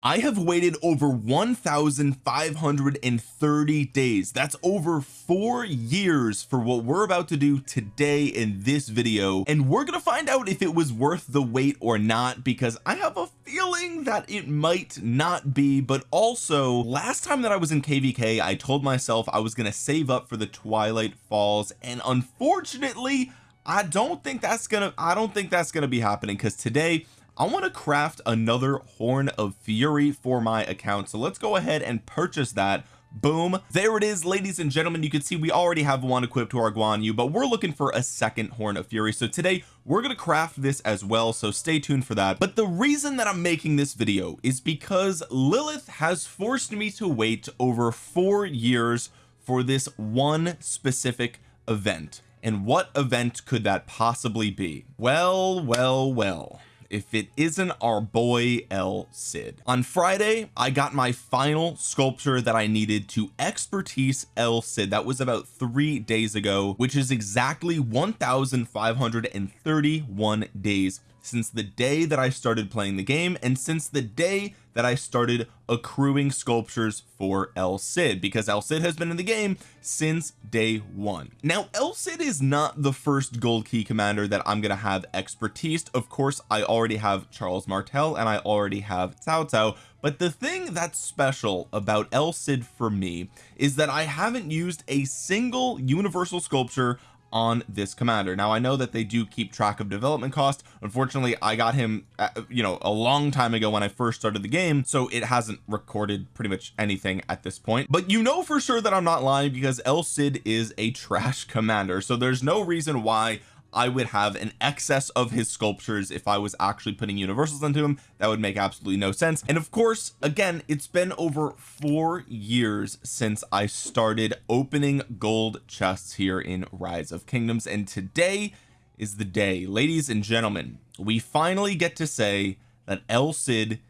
I have waited over 1,530 days. That's over four years for what we're about to do today in this video. And we're gonna find out if it was worth the wait or not because I have a feeling that it might not be. But also last time that I was in kvk I told myself I was gonna save up for the twilight falls. And unfortunately I don't think that's gonna I don't think that's gonna be happening because today I want to craft another horn of fury for my account so let's go ahead and purchase that. Boom. There it is ladies and gentlemen. You can see we already have one equipped to our Guan Yu but we're looking for a second horn of fury. So today we're going to craft this as well so stay tuned for that. But the reason that I'm making this video is because Lilith has forced me to wait over four years for this one specific event. And what event could that possibly be? Well well well if it isn't our boy El Cid. On Friday I got my final sculpture that I needed to expertise El Cid. That was about three days ago which is exactly 1531 days since the day that I started playing the game and since the day that I started accruing sculptures for El Cid because El Cid has been in the game since day one. Now El Cid is not the first gold key commander that I'm gonna have expertise. Of course I already have Charles Martel and I already have Cao Cao but the thing that's special about El Cid for me is that I haven't used a single universal sculpture on this commander. Now I know that they do keep track of development cost. Unfortunately I got him uh, you know a long time ago when I first started the game so it hasn't recorded pretty much anything at this point. But you know for sure that I'm not lying because El Cid is a trash commander so there's no reason why I would have an excess of his sculptures if I was actually putting universals into him that would make absolutely no sense. And of course again it's been over four years since I started opening gold chests here in rise of kingdoms and today is the day. Ladies and gentlemen we finally get to say that El Cid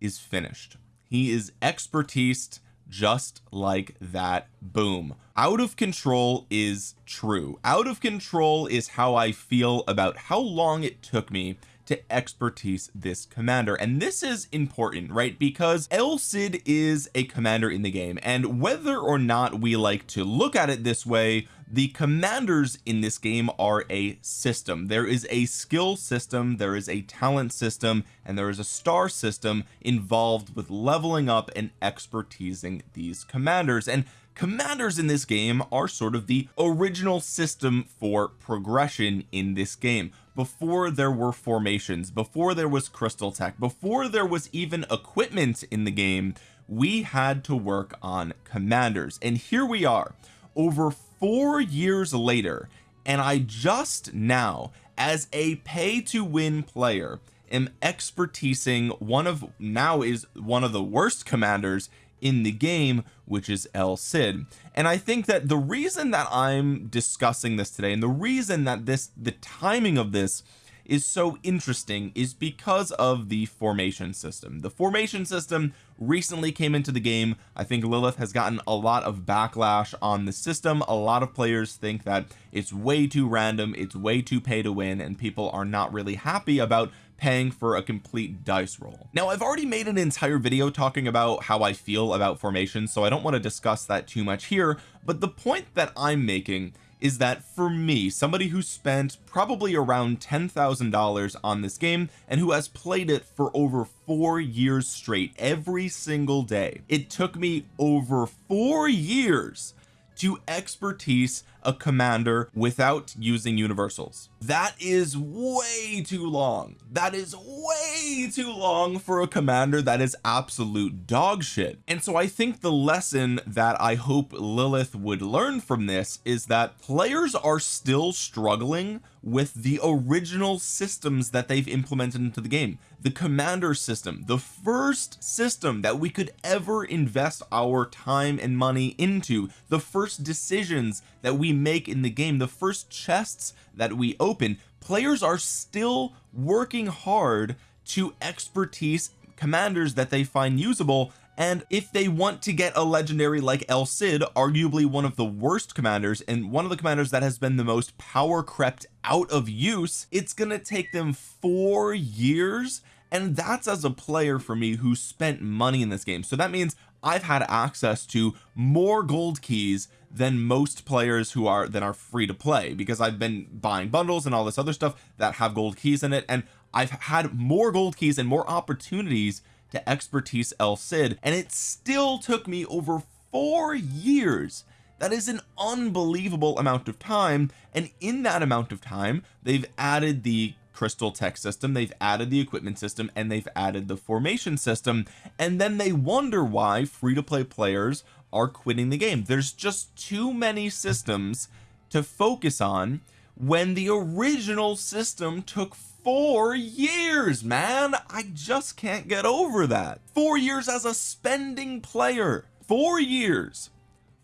is finished. He is expertise just like that boom. Out of control is true. Out of control is how I feel about how long it took me to expertise this commander. And this is important right? Because El Cid is a commander in the game. And whether or not we like to look at it this way the commanders in this game are a system. There is a skill system there is a talent system and there is a star system involved with leveling up and expertising these commanders. And commanders in this game are sort of the original system for progression in this game before there were formations before there was crystal tech before there was even equipment in the game we had to work on commanders. And here we are over four years later and I just now as a pay to win player am expertising one of now is one of the worst commanders in the game which is El Cid. And I think that the reason that I'm discussing this today and the reason that this the timing of this is so interesting is because of the formation system. The formation system recently came into the game. I think Lilith has gotten a lot of backlash on the system. A lot of players think that it's way too random it's way too pay to win and people are not really happy about paying for a complete dice roll. Now I've already made an entire video talking about how I feel about formation so I don't want to discuss that too much here but the point that I'm making is that for me somebody who spent probably around ten thousand dollars on this game and who has played it for over four years straight every single day it took me over four years to expertise a commander without using universals. That is way too long. That is way too long for a commander that is absolute dog shit. And so I think the lesson that I hope Lilith would learn from this is that players are still struggling with the original systems that they've implemented into the game. The commander system the first system that we could ever invest our time and money into. The first decisions that we make in the game the first chests that we open. Players are still working hard to expertise commanders that they find usable and if they want to get a legendary like El Cid arguably one of the worst commanders and one of the commanders that has been the most power crept out of use it's gonna take them four years and that's as a player for me who spent money in this game. So that means I've had access to more gold keys than most players who are that are free to play because I've been buying bundles and all this other stuff that have gold keys in it and I've had more gold keys and more opportunities to expertise El Cid and it still took me over four years. That is an unbelievable amount of time and in that amount of time they've added the crystal tech system. They've added the equipment system and they've added the formation system. And then they wonder why free-to-play players are quitting the game. There's just too many systems to focus on when the original system took four years man. I just can't get over that. Four years as a spending player. Four years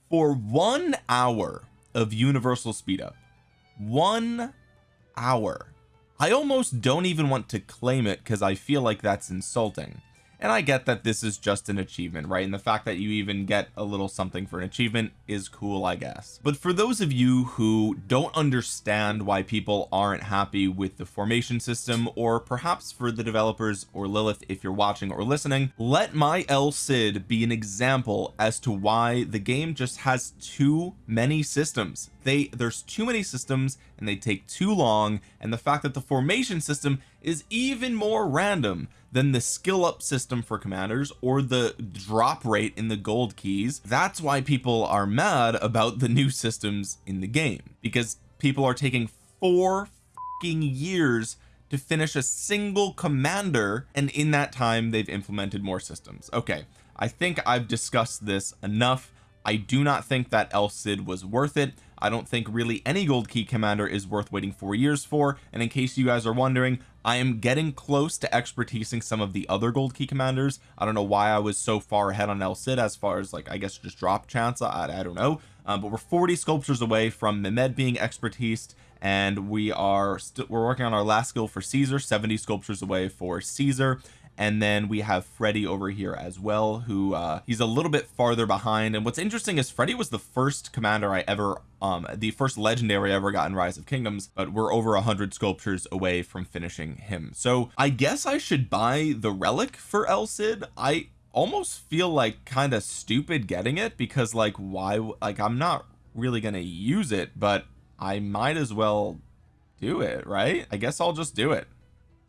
for one hour of universal speed up one hour I almost don't even want to claim it because I feel like that's insulting and I get that this is just an achievement right? And the fact that you even get a little something for an achievement is cool I guess. But for those of you who don't understand why people aren't happy with the formation system or perhaps for the developers or Lilith if you're watching or listening let my El Cid be an example as to why the game just has too many systems. They there's too many systems and they take too long and the fact that the formation system is even more random than the skill up system for commanders or the drop rate in the gold keys. That's why people are mad about the new systems in the game because people are taking four years to finish a single commander and in that time they've implemented more systems. Okay I think I've discussed this enough. I do not think that El Cid was worth it. I don't think really any gold key commander is worth waiting four years for. And in case you guys are wondering I am getting close to expertising some of the other gold key commanders. I don't know why I was so far ahead on El Cid as far as like I guess just drop chance. I, I don't know. Um, but we're 40 sculptures away from Mehmed being expertised and we are still we're working on our last skill for Caesar 70 sculptures away for Caesar and then we have Freddy over here as well who uh he's a little bit farther behind. And what's interesting is Freddy was the first commander I ever um the first legendary I ever got in Rise of Kingdoms but we're over a hundred sculptures away from finishing him. So I guess I should buy the relic for El Cid. I almost feel like kind of stupid getting it because like why like I'm not really gonna use it but I might as well do it right? I guess I'll just do it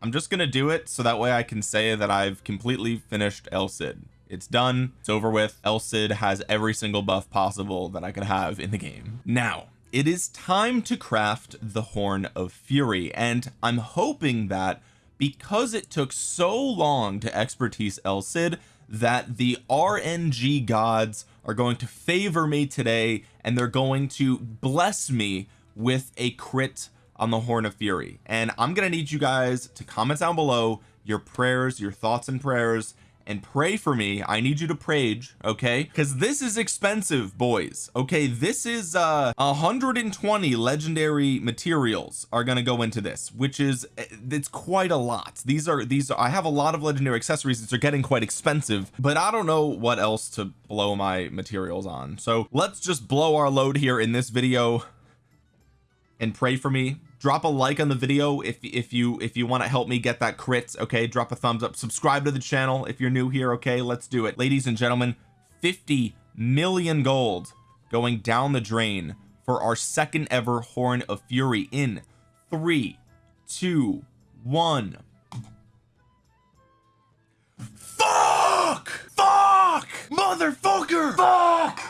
I'm just gonna do it so that way I can say that I've completely finished El Cid. It's done. It's over with. El Cid has every single buff possible that I could have in the game. Now it is time to craft the horn of fury and I'm hoping that because it took so long to expertise El Cid that the RNG gods are going to favor me today and they're going to bless me with a crit on the horn of fury. And I'm gonna need you guys to comment down below your prayers your thoughts and prayers and pray for me. I need you to prage okay? Because this is expensive boys okay? This is uh 120 legendary materials are to go into this which is eh, it's quite a lot. These are these are, I have a lot of legendary accessories that are getting quite expensive but I don't know what else to blow my materials on. So let's just blow our load here in this video and pray for me. Drop a like on the video if if you if you want to help me get that crit okay? Drop a thumbs up. Subscribe to the channel if you're new here okay? Let's do it. Ladies and gentlemen 50 million gold going down the drain for our second ever horn of fury in three two one. Fuck! Fuck! Motherfucker! Fuck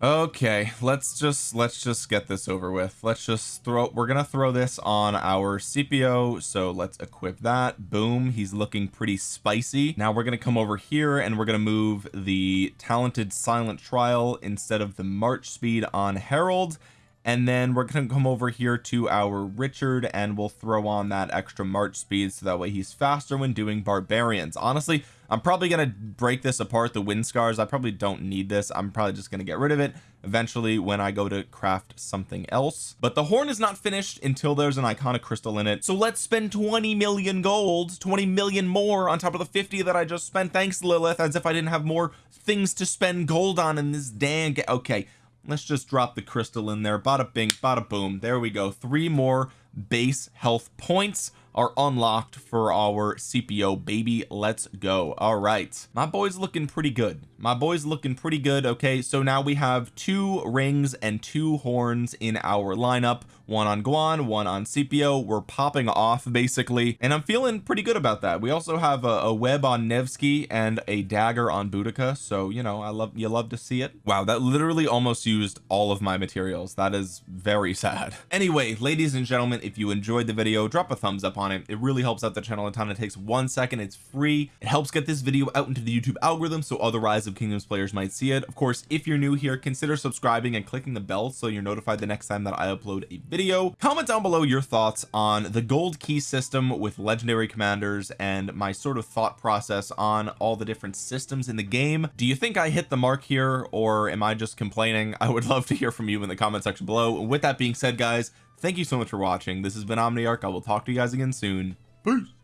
okay let's just let's just get this over with. Let's just throw we're gonna throw this on our Scipio so let's equip that. Boom he's looking pretty spicy. Now we're gonna come over here and we're gonna move the talented silent trial instead of the march speed on Harald and then we're going to come over here to our Richard and we'll throw on that extra march speed so that way he's faster when doing barbarians. Honestly I'm probably going to break this apart the wind scars. I probably don't need this. I'm probably just going to get rid of it eventually when I go to craft something else. But the horn is not finished until there's an iconic crystal in it. So let's spend 20 million gold 20 million more on top of the 50 that I just spent. Thanks Lilith as if I didn't have more things to spend gold on in this dang okay let's just drop the crystal in there. Bada bing bada boom. There we go. Three more base health points are unlocked for our Scipio baby. Let's go. All right. My boy's looking pretty good my boy's looking pretty good okay? So now we have two rings and two horns in our lineup. One on Guan one on Scipio. We're popping off basically. And I'm feeling pretty good about that. We also have a, a web on Nevsky and a dagger on Boudica. So you know I love you love to see it. Wow that literally almost used all of my materials. That is very sad. Anyway ladies and gentlemen if you enjoyed the video drop a thumbs up on it. It really helps out the channel a ton. It takes one second. It's free. It helps get this video out into the YouTube algorithm so other rise of kingdoms players might see it. Of course if you're new here consider subscribing and clicking the bell so you're notified the next time that I upload a video. Comment down below your thoughts on the gold key system with legendary commanders and my sort of thought process on all the different systems in the game. Do you think I hit the mark here or am I just complaining? I would love to hear from you in the comment section below. With that being said guys thank you so much for watching. This has been Omniarch. I will talk to you guys again soon. Peace